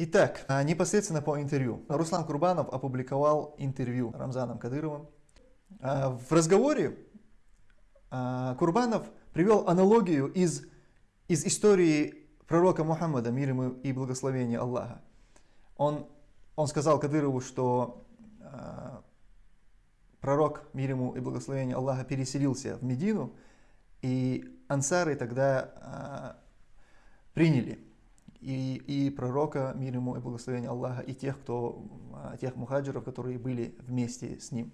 Итак, а, непосредственно по интервью. Руслан Курбанов опубликовал интервью Рамзаном Кадыровым. А, в разговоре а, Курбанов привел аналогию из, из истории пророка Мухаммада, мир ему и благословение Аллаха. Он, он сказал Кадырову, что пророк, мир ему и благословение Аллаха, переселился в Медину, и ансары тогда приняли и, и пророка, мир ему и благословение Аллаха, и тех, кто, а, тех мухаджиров, которые были вместе с ним.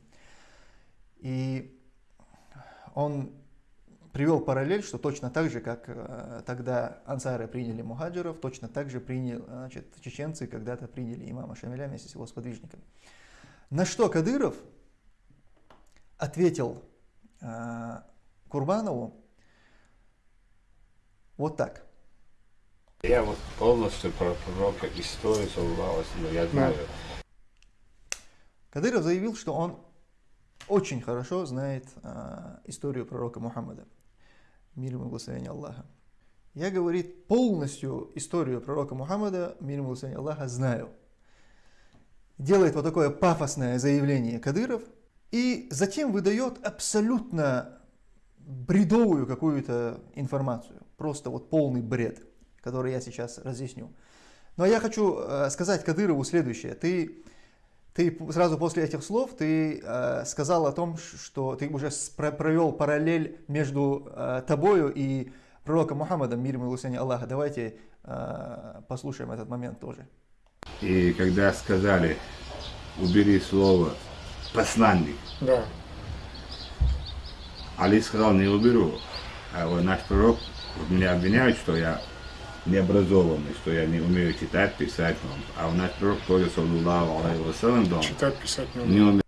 И он привел параллель, что точно так же, как э, тогда ансары приняли мухаджиров, точно так же приняли, значит, чеченцы когда-то приняли имама Шамиля вместе с его сподвижниками. На что Кадыров ответил э, Курбанову вот так – я вот полностью про пророка историю саллаллаху но я знаю. Кадыров заявил, что он очень хорошо знает а, историю пророка Мухаммада. Мир ему благословение Аллаха. Я, говорит, полностью историю пророка Мухаммада, мир ему благословение Аллаха, знаю. Делает вот такое пафосное заявление Кадыров и затем выдает абсолютно бредовую какую-то информацию. Просто вот полный бред который я сейчас разъясню. Но я хочу э, сказать Кадырову следующее. Ты, ты сразу после этих слов ты э, сказал о том, что ты уже провел параллель между э, тобою и пророком Мухаммадом, мир ему и Аллаха. Давайте послушаем этот момент тоже. И когда сказали, убери слово посланник, да. Али сказал, не уберу. А вот наш пророк меня обвиняет, что я необразованный, что я не умею читать, писать. А у нас пророк тоже, саллаллаху алейхи вассалам, читать, писать не умею.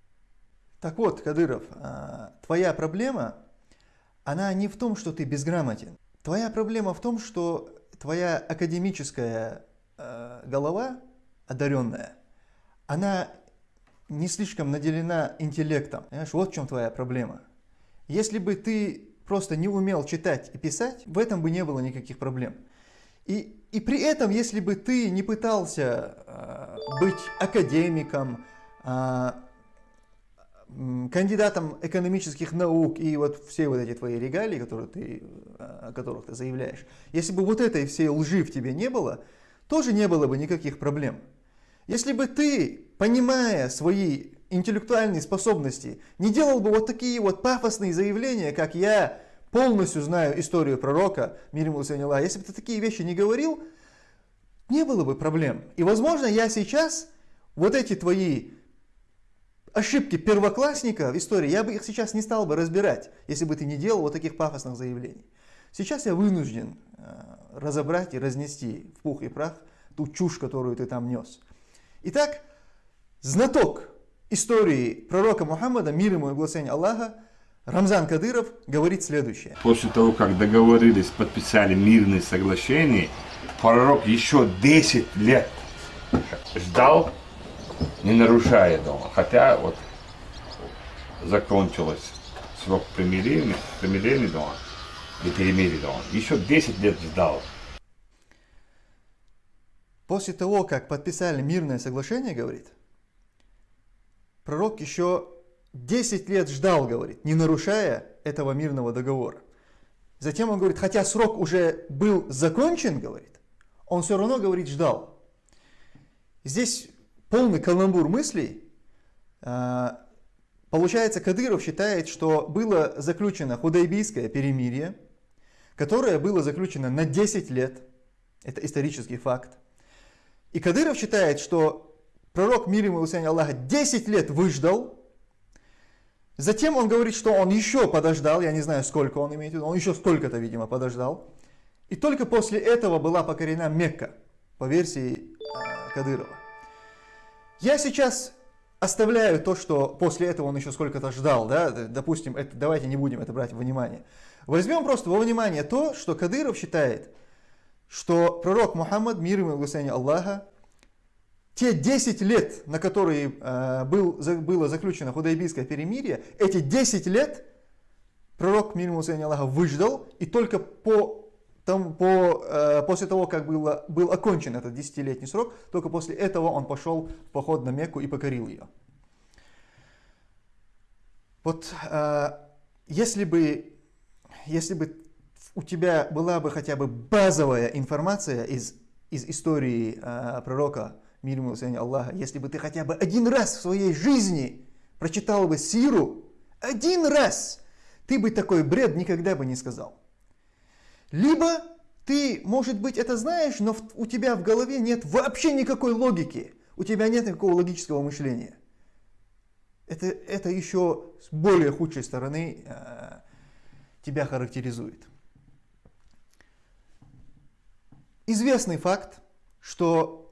Так вот, Кадыров, а, твоя проблема, она не в том, что ты безграмотен. Твоя проблема в том, что твоя академическая а, голова, одаренная, она не слишком наделена интеллектом. Понимаешь, вот в чем твоя проблема. Если бы ты просто не умел читать и писать, в этом бы не было никаких проблем. И, и при этом, если бы ты не пытался э, быть академиком, э, кандидатом экономических наук и вот все вот эти твои регалии, которые ты, о которых ты заявляешь, если бы вот этой всей лжи в тебе не было, тоже не было бы никаких проблем. Если бы ты, понимая свои интеллектуальные способности, не делал бы вот такие вот пафосные заявления, как я полностью знаю историю пророка, мир ему Аллах, если бы ты такие вещи не говорил, не было бы проблем. И возможно я сейчас вот эти твои ошибки первоклассника в истории, я бы их сейчас не стал бы разбирать, если бы ты не делал вот таких пафосных заявлений. Сейчас я вынужден э, разобрать и разнести в пух и прах ту чушь, которую ты там нес. Итак, знаток истории пророка Мухаммада, мир ему и благословение Аллаха, Рамзан Кадыров говорит следующее. После того, как договорились, подписали мирные соглашения, пророк еще 10 лет ждал, не нарушая дома. Хотя вот закончилось срок примирения, примирения дома и перемирия дома. Еще 10 лет ждал. После того, как подписали мирное соглашение, говорит, пророк еще 10 лет ждал, говорит, не нарушая этого мирного договора. Затем он говорит, хотя срок уже был закончен, говорит, он все равно, говорит, ждал. Здесь полный каламбур мыслей. А, получается, Кадыров считает, что было заключено худайбийское перемирие, которое было заключено на 10 лет. Это исторический факт. И Кадыров считает, что пророк мир ему Аллаха 10 лет выждал, Затем он говорит, что он еще подождал, я не знаю, сколько он имеет в виду, он еще столько-то, видимо, подождал. И только после этого была покорена Мекка, по версии э, Кадырова. Я сейчас оставляю то, что после этого он еще сколько-то ждал, да, допустим, это, давайте не будем это брать во внимание. Возьмем просто во внимание то, что Кадыров считает, что пророк Мухаммад, мир ему и благословение Аллаха, те 10 лет, на которые э, был, было заключено худайбийское перемирие, эти 10 лет пророк, мир ему Аллаха, выждал, и только по там, по, э, после того, как было, был окончен этот десятилетний срок, только после этого он пошел в поход на Мекку и покорил ее. Вот э, если бы, если бы у тебя была бы хотя бы базовая информация из, из истории э, пророка, мир ему Аллаха, если бы ты хотя бы один раз в своей жизни прочитал бы сиру, один раз, ты бы такой бред никогда бы не сказал. Либо ты, может быть, это знаешь, но у тебя в голове нет вообще никакой логики, у тебя нет никакого логического мышления это, это еще с более худшей стороны э, тебя характеризует. Известный факт, что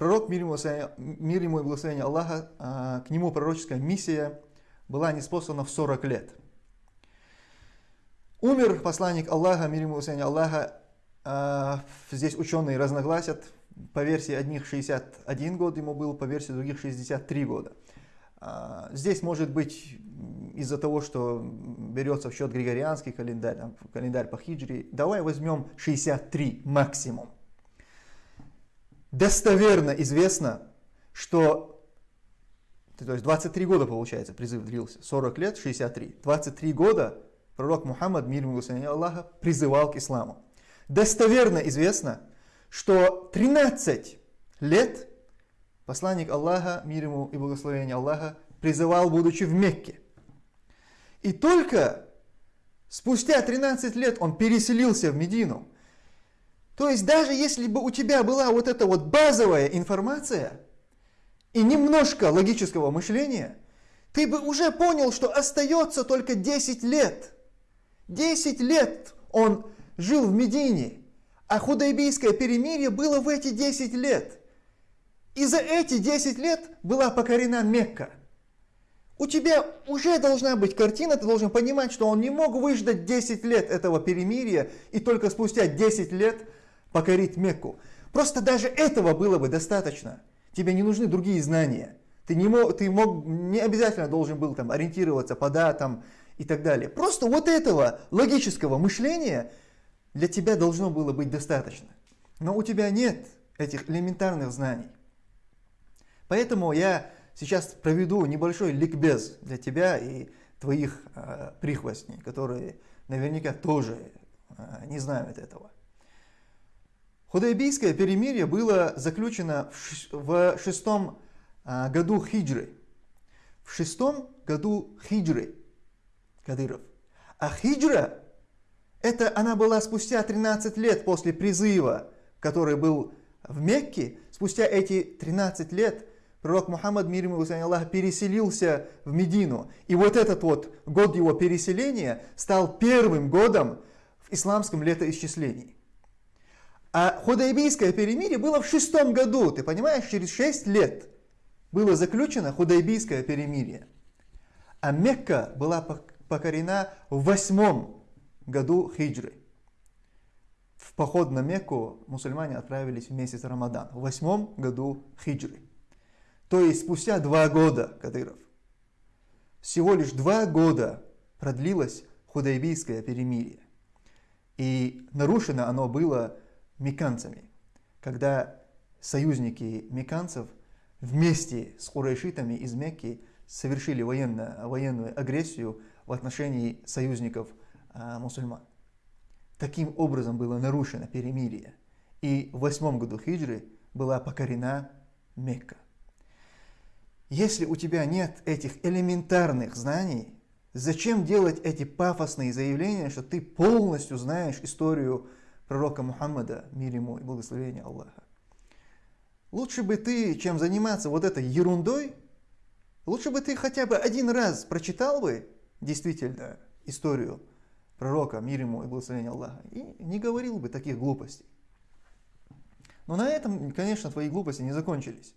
пророк, мир ему, мир ему и благословение Аллаха, э, к нему пророческая миссия была неспослана в 40 лет. Умер посланник Аллаха, мир ему и Аллаха, э, здесь ученые разногласят, по версии одних 61 год ему был, по версии других 63 года. А, здесь может быть из-за того, что берется в счет григорианский календарь, календарь по хиджри. Давай возьмем 63 максимум. Достоверно известно, что то есть 23 года получается призыв длился, 40 лет, 63. 23 года пророк Мухаммад, мир ему Аллаха, призывал к исламу. Достоверно известно, что 13 лет посланник Аллаха, мир ему и благословение Аллаха, призывал, будучи в Мекке. И только спустя 13 лет он переселился в Медину. То есть даже если бы у тебя была вот эта вот базовая информация и немножко логического мышления, ты бы уже понял, что остается только 10 лет. 10 лет он жил в Медине, а худайбийское перемирие было в эти 10 лет – и за эти 10 лет была покорена Мекка. У тебя уже должна быть картина, ты должен понимать, что он не мог выждать 10 лет этого перемирия и только спустя 10 лет покорить Мекку. Просто даже этого было бы достаточно. Тебе не нужны другие знания. Ты не, мог, ты мог, не обязательно должен был там, ориентироваться по датам и так далее. Просто вот этого логического мышления для тебя должно было быть достаточно. Но у тебя нет этих элементарных знаний. Поэтому я сейчас проведу небольшой ликбез для тебя и твоих э, прихвостней, которые наверняка тоже э, не знают этого. Худайбийское перемирие было заключено в шестом э, году хиджры. В шестом году хиджры Кадыров. А хиджра, это она была спустя 13 лет после призыва, который был в Мекке. Спустя эти 13 лет пророк Мухаммад, мир ему и Аллах, переселился в Медину. И вот этот вот год его переселения стал первым годом в исламском летоисчислении. А Худайбийское перемирие было в шестом году, ты понимаешь, через шесть лет было заключено Худайбийское перемирие. А Мекка была покорена в восьмом году хиджры. В поход на Мекку мусульмане отправились в месяц Рамадан, в восьмом году хиджры. То есть спустя два года, Кадыров, всего лишь два года продлилось худайбийское перемирие. И нарушено оно было меканцами, когда союзники меканцев вместе с урайшитами из Мекки совершили военно, военную агрессию в отношении союзников а, мусульман. Таким образом было нарушено перемирие. И в восьмом году хиджры была покорена Мекка. Если у тебя нет этих элементарных знаний, зачем делать эти пафосные заявления, что ты полностью знаешь историю пророка Мухаммада, мир ему и благословение Аллаха? Лучше бы ты, чем заниматься вот этой ерундой, лучше бы ты хотя бы один раз прочитал бы действительно историю пророка, мир ему и благословение Аллаха, и не говорил бы таких глупостей. Но на этом, конечно, твои глупости не закончились.